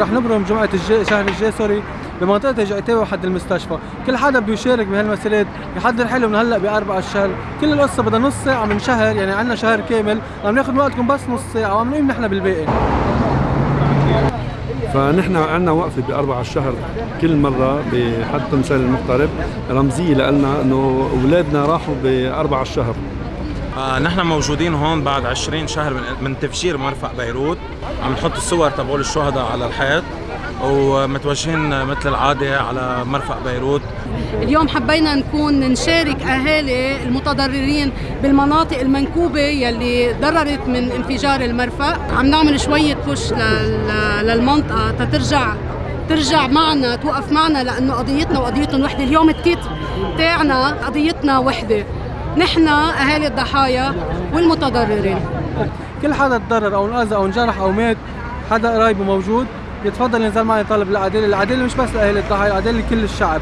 رح نبرم جمعة الجاي شهر الجاي سوري بمنطقة جعتاوي وحد المستشفى، كل حدا بده يشارك بهالمسيرات يحضر حاله من هلأ بأربع الشهر، كل القصة بدها نص ساعة من شهر يعني عندنا شهر كامل، عم ناخذ وقتكم بس نص ساعة وعم نقيم نحن بالباقي. فنحن عندنا وقفة باربع الشهر كل مرة بحد تمثال المغترب. رمزية لنا إنه أولادنا راحوا باربع الشهر. آه نحن موجودين هون بعد 20 شهر من, من تفجير مرفق بيروت. عم نحط الصور تبعول الشهداء على الحيط ومتوجهين مثل العادة على مرفق بيروت. اليوم حبينا نكون نشارك أهالي المتضررين بالمناطق المنكوبة يلي ضررت من انفجار المرفق عم نعمل شوية بوش للمنطقة تترجع ترجع معنا توقف معنا لأنه قضيتنا وقضيتهم وحدة. اليوم التيت تاعنا قضيتنا وحدة. نحن أهالي الضحايا والمتضررين كل حدا تضرر أو انأذى أو انجرح أو مات حدا قرايبه موجود يتفضل ينزل معي طالب العداله، العداله مش بس لأهالي الضحايا، العداله لكل الشعب.